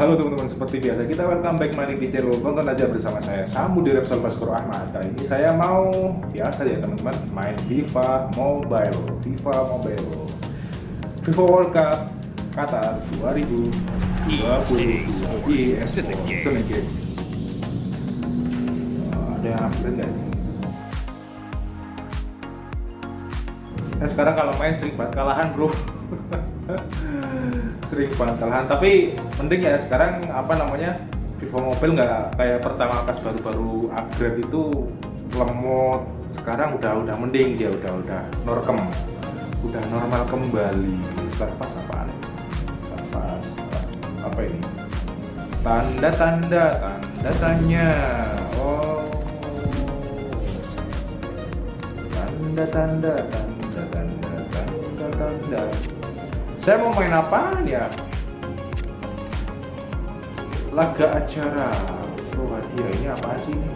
Halo teman-teman, seperti biasa kita welcome back money di channel Tonton aja bersama saya Samu di Repsol Baskoro Ahmad. Kali ini saya mau, biasa ya teman-teman Main FIFA Mobile. FIFA Mobile. FIFA World Cup Qatar 2020 EA Sports Game Ada yang upgrade nggak ini? Nah sekarang kalau main sering banget kalahan bro sering banget tapi mending ya sekarang apa namanya FIFA Mobile nggak kayak pertama pas baru-baru upgrade itu lemot. Sekarang udah udah mending dia udah udah norkem. Udah normal kembali. Start pas apaan? Pas apa ini? Tanda-tanda tanda tanya. Oh. Tanda-tanda tanda-tanda tanda-tanda saya mau main apa ya? Laga acara. Oh hadiah ini apa sih ini?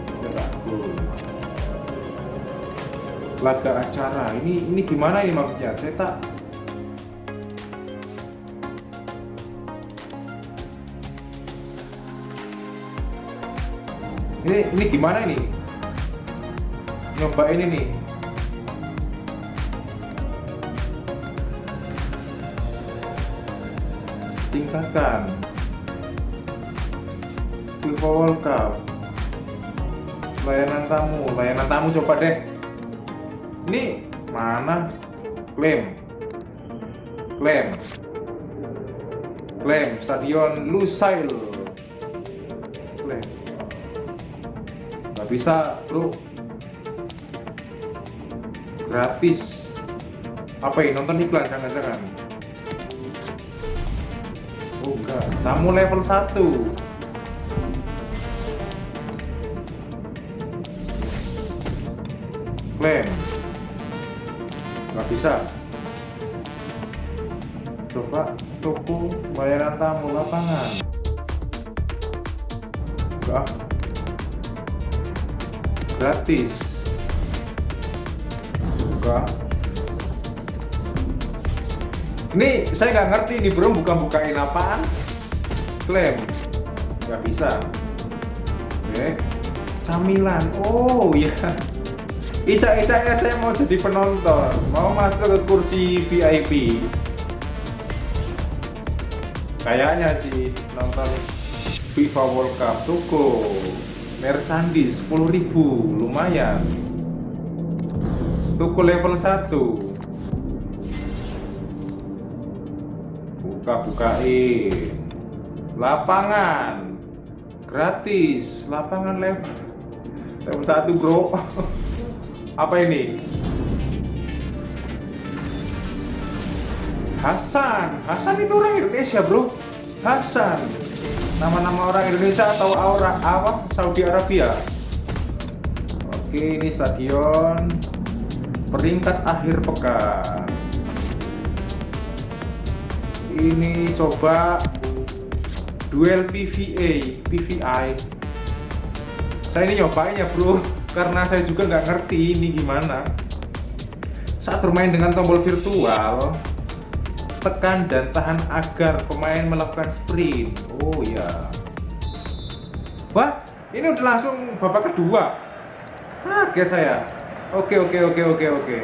Laga acara. Ini ini gimana ini maksudnya? Saya tak ini ini gimana ini? Nyoba ini. nih tingkatkan. FIFA World Cup. Layanan tamu layanan tamu coba deh. Ini mana? Klaim. Klaim. Klaim stadion Lusail. Klaim. Nggak bisa bro. Gratis. Apa ini? Nonton iklan jangan-jangan Enggak, tamu level 1 Klaim Nggak bisa. Coba toko bayaran tamu lapangan. Enggak Gratis. Enggak ini saya nggak ngerti ini bro buka-bukain apaan? Klaim nggak bisa. Oke. Camilan. Oh ya Ica-ica ya saya mau jadi penonton. Mau masuk ke kursi VIP kayaknya sih nonton FIFA World Cup toko merchandise 10.000 lumayan. Toko level 1 buka-bukain lapangan. Gratis. Lapangan level. Level satu bro. Apa ini? Hasan. Hasan itu orang Indonesia bro. Hasan. Nama-nama orang Indonesia atau orang apa? Saudi Arabia. Oke ini stadion. Peringkat akhir pekan ini coba duel PVA PVI saya ini nyobain ya bro karena saya juga nggak ngerti ini gimana. Saat bermain dengan tombol virtual tekan dan tahan agar pemain melakukan sprint. Oh ya wah ini udah langsung babak kedua. Kaget saya. Oke oke oke oke oke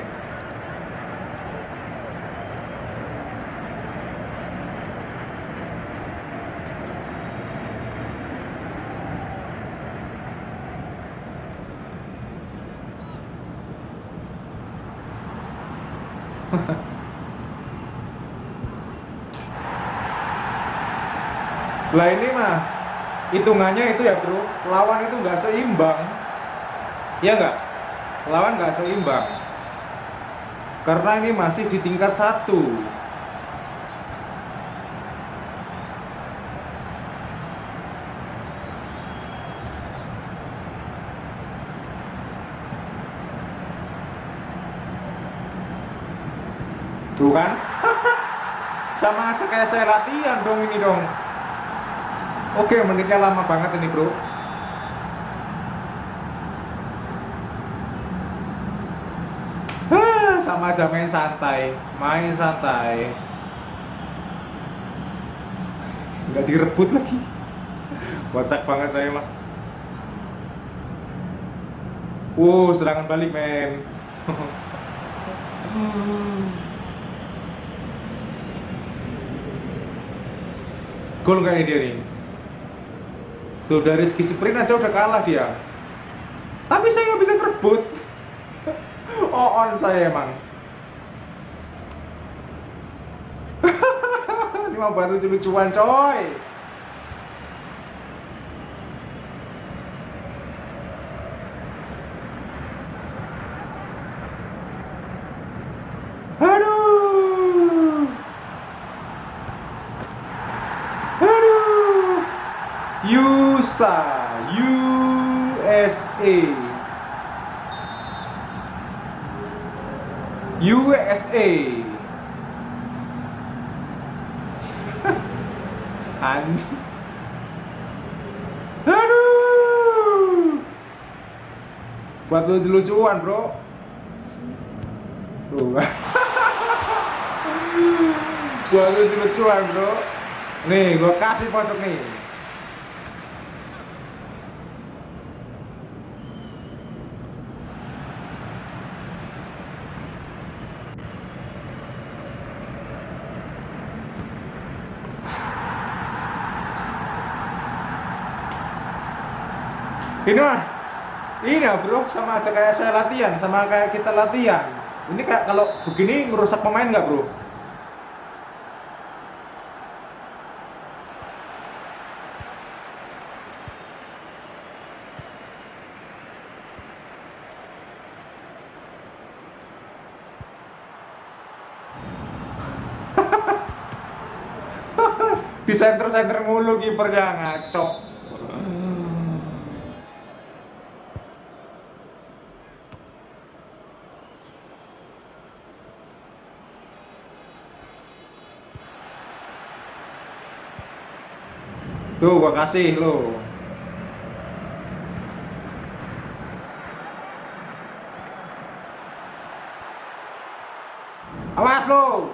lah ini mah hitungannya itu ya bro. Lawan itu nggak seimbang. Ya nggak? Lawan nggak seimbang. Karena ini masih di tingkat satu kan? Sama aja kayak saya latihan dong ini dong. Oke menitnya lama banget ini bro. Sama aja main santai main santai. Nggak direbut lagi. Kocak banget saya mah Wow, serangan balik men Gol kayaknya dia nih. Tuh dari segi sprint aja udah kalah dia. Tapi saya nggak bisa ngerebut. Oh on saya emang. Ini mah baru lucu-lucuan coy Aduh. Aduh. USA, USA. USA. Anjing. Aduh. Buat lucu-lucuan, Bro. Tuh. gua lucu-lucuan bro nih gua kasih pojok nih ini mah ini ya bro. Sama aja kayak saya latihan sama kayak kita latihan. Ini kayak kalau begini ngerusak pemain nggak bro? Di center center mulu kipernya ngaco tuh gua kasih lo awas lo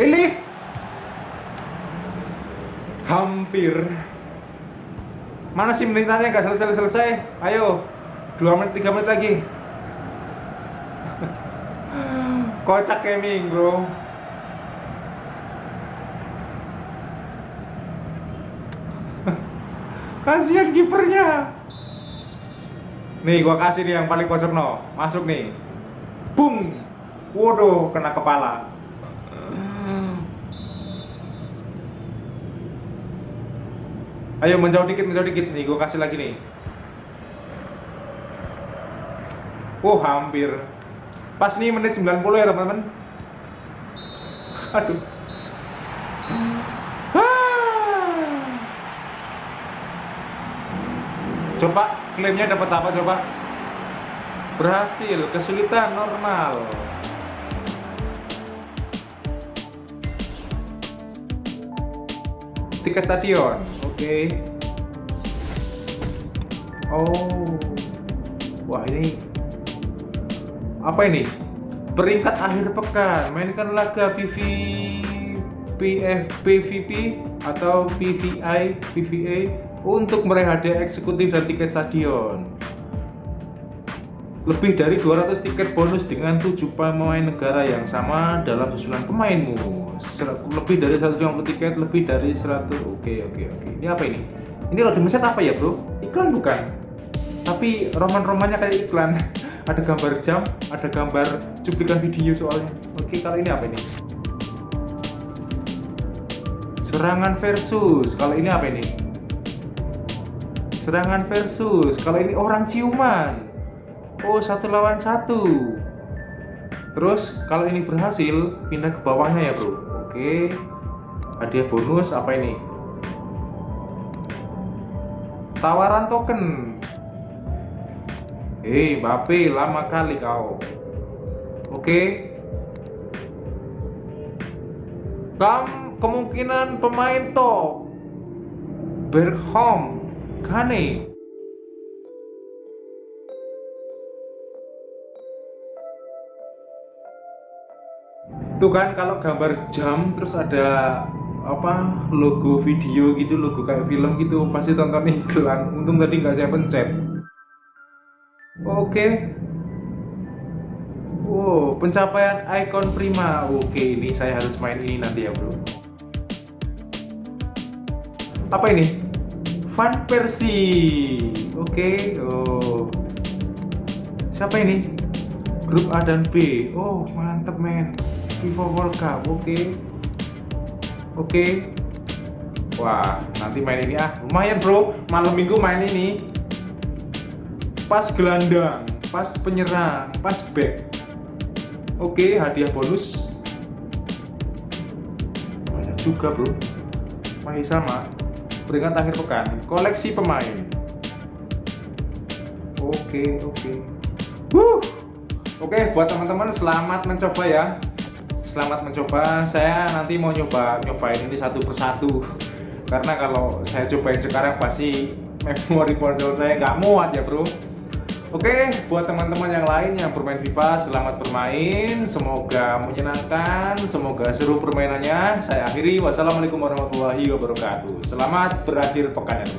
Ini hampir. Mana sih menitannya nggak selesai selesai ayo dua menit tiga menit lagi. Kocak gaming bro kasihan kipernya nih gua kasih nih yang paling pojok no masuk nih bung waduh kena kepala Ayo menjauh dikit, menjauh dikit nih, gue kasih lagi nih. Oh, hampir. Pas nih menit 90 ya, teman-teman. Aduh. Coba klaimnya dapat apa coba? Berhasil, kesulitan normal. Tiket stadion okay. oh wah ini apa ini peringkat akhir pekan mainkan laga PV PF PVP atau PVI PVA untuk meraih hadiah eksekutif dan tiket stadion. Lebih dari 200 tiket bonus dengan 7 pemain negara yang sama dalam susunan pemainmu. Lebih dari 150 tiket lebih dari 100 oke oke oke. Ini apa ini? Ini kalau di meset apa ya bro? Iklan bukan? Tapi roman-romannya kayak iklan. Ada gambar jam ada gambar cuplikan video soalnya. Oke kalau ini apa ini? Serangan versus. Kalau ini apa ini serangan versus. Kalau ini orang ciuman. Oh satu lawan satu. Terus kalau ini berhasil pindah ke bawahnya ya bro. Oke. Hadiah bonus apa ini? Tawaran token. Hei Bape lama kali kau. Oke. Kam kemungkinan pemain top. Bergholm Kane. Tuh kan kalau gambar jam terus ada apa logo video gitu logo kayak film gitu pasti tonton iklan. Untung tadi nggak saya pencet. Oke. Wow pencapaian icon prima. Oke ini saya harus main ini nanti ya bro. Apa ini Van Persie. Oke oh. Siapa ini? Grup A dan B. Oh mantep men. FIFA World Cup oke. Oke. Wah nanti main ini ah. Lumayan bro. Malam minggu main ini. Pas gelandang pas penyerang pas back. Oke hadiah bonus. Banyak juga bro. Masih sama peringkat akhir pekan. Koleksi pemain. Oke oke. Wuh. Oke, buat teman-teman selamat mencoba ya. Selamat mencoba. Saya nanti mau nyoba nyobain ini satu persatu. Karena kalau saya cobain sekarang pasti memori ponsel saya nggak muat ya bro Oke, buat teman-teman yang lain yang bermain FIFA, selamat bermain. Semoga menyenangkan, semoga seru permainannya. Saya akhiri. Wassalamualaikum warahmatullahi wabarakatuh. Selamat berakhir pekan ya,